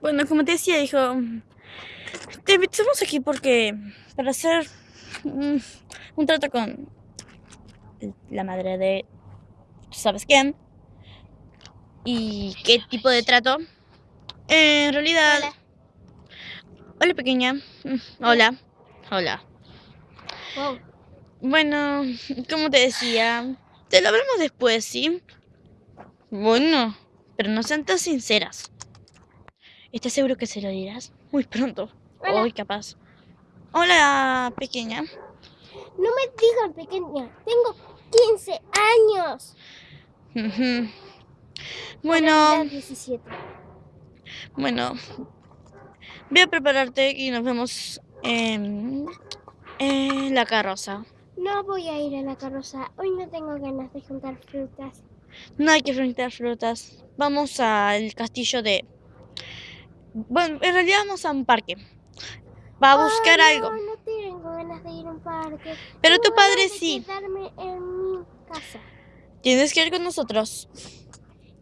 Bueno, como te decía, hijo, te invitamos aquí porque para hacer un, un trato con la madre de ¿tú sabes quién? ¿Y qué tipo de trato? en realidad... Hola. Hola, pequeña. Mm, Hola. Hola. Wow. Bueno, como te decía, te lo hablamos después, ¿sí? Bueno, pero no sean tan sinceras. ¿Estás seguro que se lo dirás? Muy pronto. Hola. Hoy, capaz. Hola, pequeña. No me digan pequeña. Tengo 15 años. Bueno, cumplir 17. bueno. Voy a prepararte y nos vemos en, en la carroza. No voy a ir a la carroza. Hoy no tengo ganas de juntar frutas. No hay que frente frutas. Vamos al castillo de... Bueno, en realidad vamos a un parque. Va a buscar Ay, algo. No, no tengo ganas de ir a un parque. Pero Tengo tu padre ganas de sí. quedarme en mi casa. Tienes que ir con nosotros.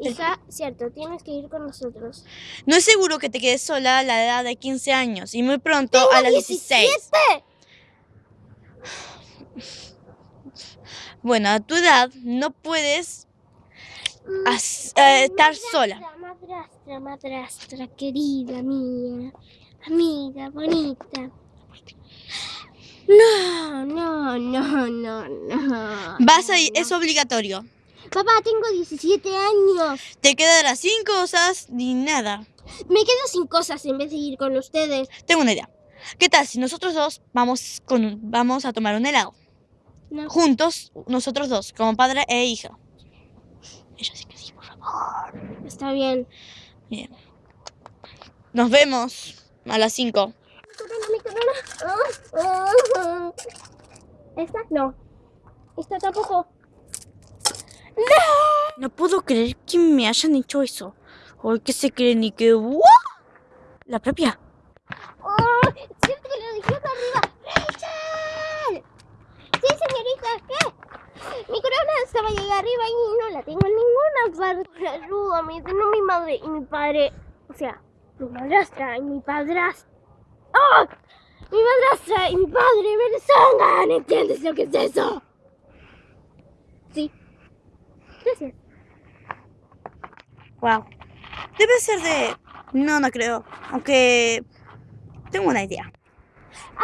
Hija, cierto, tienes que ir con nosotros. No es seguro que te quedes sola a la edad de 15 años y muy pronto a las 16. 17. Bueno, a tu edad no puedes Mm, eh, estar sola. Madrastra, madrastra, querida mía. Amiga, bonita. No, no, no, no, no. Vas a ir, es obligatorio. Papá, tengo 17 años. Te quedarás sin cosas ni nada. Me quedo sin cosas en vez de ir con ustedes. Tengo una idea. ¿Qué tal si nosotros dos vamos, con, vamos a tomar un helado? No. Juntos, nosotros dos, como padre e hija. Ella sí que sí, por favor. Está bien. Bien. Nos vemos a las 5. Mi corona, mi corona. ¿Esta? No. ¿Esta tampoco? No puedo creer que me hayan hecho eso. Hoy que se creen y que... ¡Wow! La propia. ¡Oh! ¡Siento que lo dejé acá arriba! ¡Rachel! Sí, señorita, ¿qué? Mi corona estaba ahí arriba y no la tengo en ninguna parte. Ayúdame, tengo mi madre y mi padre. O sea, mi madrastra y mi padrastro. ¡Oh! Mi madrastra y mi padre me desangan. ¿Entiendes lo que es eso? Sí. Gracias. Wow. Debe ser de... No, no creo. Aunque... Tengo una idea.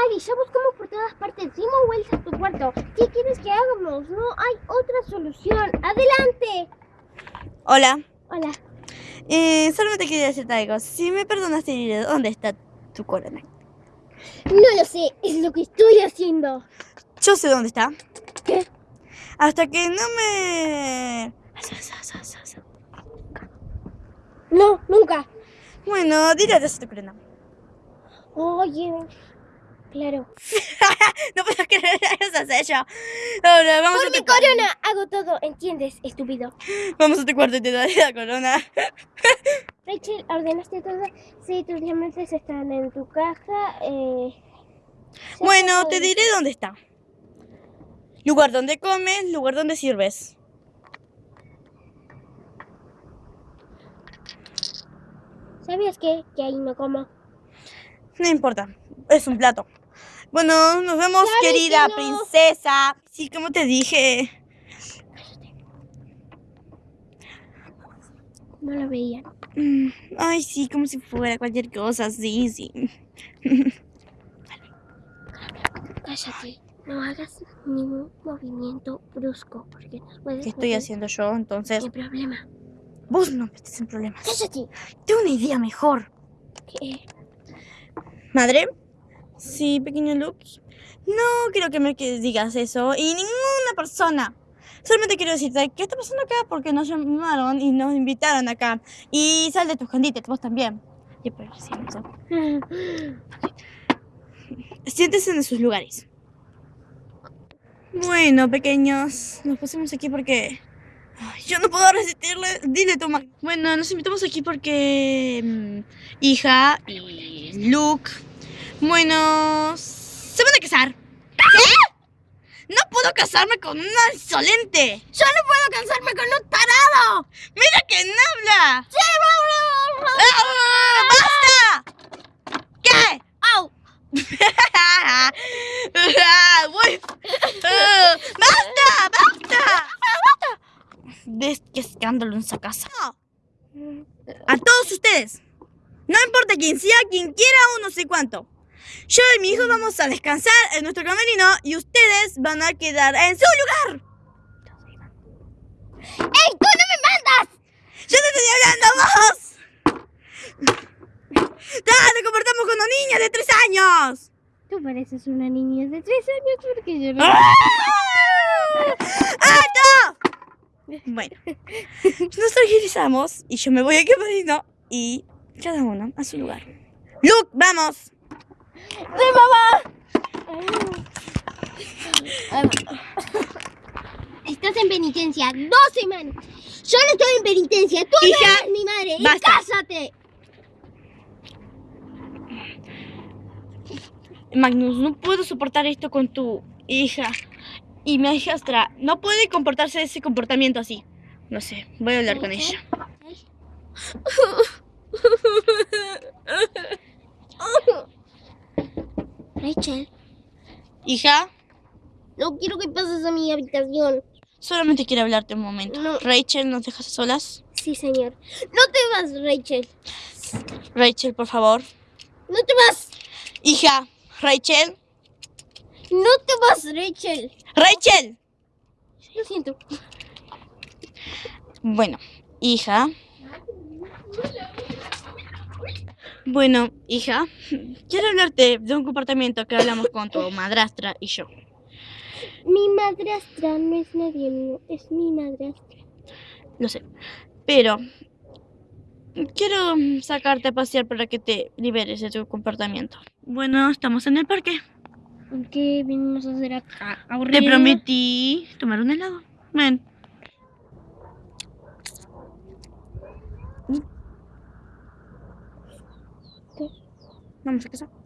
Ivy, ya buscamos por todas partes. Dimos vueltas a tu cuarto. ¿Qué quieres que hagamos? No hay otra solución. ¡Adelante! Hola. Hola. Eh, solamente quería decirte algo. Si me perdonas, te diré dónde está tu corona. No lo sé, es lo que estoy haciendo. Yo sé dónde está. ¿Qué? Hasta que no me... No, nunca. Bueno, dile adiós a tu corona. Oye, claro. No puedo creer que eso hecho. Ahora, vamos Por a mi tu corona hago todo, ¿entiendes, estúpido? Vamos a tu cuarto y te daré la corona. Rachel, ordenaste todo. Sí, tus diamantes están en tu caja. Eh... Bueno, te diré dónde está. Lugar donde comes, lugar donde sirves. ¿Sabías qué? Que ahí no como. No importa, es un plato. Bueno, nos vemos, Claro que querida no. princesa. Sí, como te dije. No lo veía. Mm, Ay, sí, como si fuera cualquier cosa, sí, sí. Cállate. No hagas ningún movimiento brusco porque nos puedes ¿Qué estoy meter haciendo yo? Entonces, en problema. vos no me estés en problemas. Cállate. Tengo una idea mejor. ¿Qué? ¿Madre? Sí, pequeño Luke. No quiero que me que digas eso. Y ninguna persona. Solamente quiero decirte, ¿qué está pasando acá? Porque nos llamaron y nos invitaron acá. Y sal de tus escondites, vos también. Y por cierto, siéntese en sus lugares. Bueno, pequeños, nos pusimos aquí porque... Yo no puedo resistirle. Dile tu ma- Bueno, nos invitamos aquí porque... mm, hija y Luke... Bueno, se van a casar. ¿Qué? ¡No puedo casarme con un insolente! ¡Solo puedo casarme con un tarado! ¡Mira quién habla! ¡Sí, ¡Ah! ¡Basta! ¿Qué? ¡Au! ¡Ah! ¡Basta! ¡Basta! ¿Ves qué escándalo en esa casa? A todos ustedes. No importa quién sea, quien quiera o no sé cuánto. Yo y mi hijo vamos a descansar en nuestro camerino y ustedes van a quedar en su lugar. ¡Ey, tú no me mandas! ¡Yo te estoy hablando vos! ¡Ah, nos comportamos como niñas de tres años! Tú pareces una niña de tres años porque yo no... ¡Ah! ¡Alto! Bueno, nos tranquilizamos y yo me voy al camerino y cada uno a su lugar. ¡Luke, vamos! ¡Sí, mamá! Estás en penitencia dos semanas. Yo no estoy en penitencia. Tú Hija, no eres mi madre. Y cásate. Magnus, no puedo soportar esto con tu hija. Y mi hijastra no puede comportarse ese comportamiento así. No sé, voy a hablar con ella. Rachel, Hija, no quiero que pases a mi habitación. solamente quiero hablarte un momento. No. Rachel, ¿nos dejas solas? Sí, señor. No te vas, Rachel. Rachel, por favor. No te vas. Hija, Rachel. No te vas, Rachel. Rachel. Lo siento. Bueno, hija. Bueno, hija, quiero hablarte de un comportamiento que hablamos con tu madrastra y yo. Mi madrastra no es nadie mío, es mi madrastra. Lo sé. Pero quiero sacarte a pasear para que te liberes de tu comportamiento. Bueno, estamos en el parque. ¿Qué vinimos a hacer acá? Te prometí tomar un helado. Ven. Vamos a casa.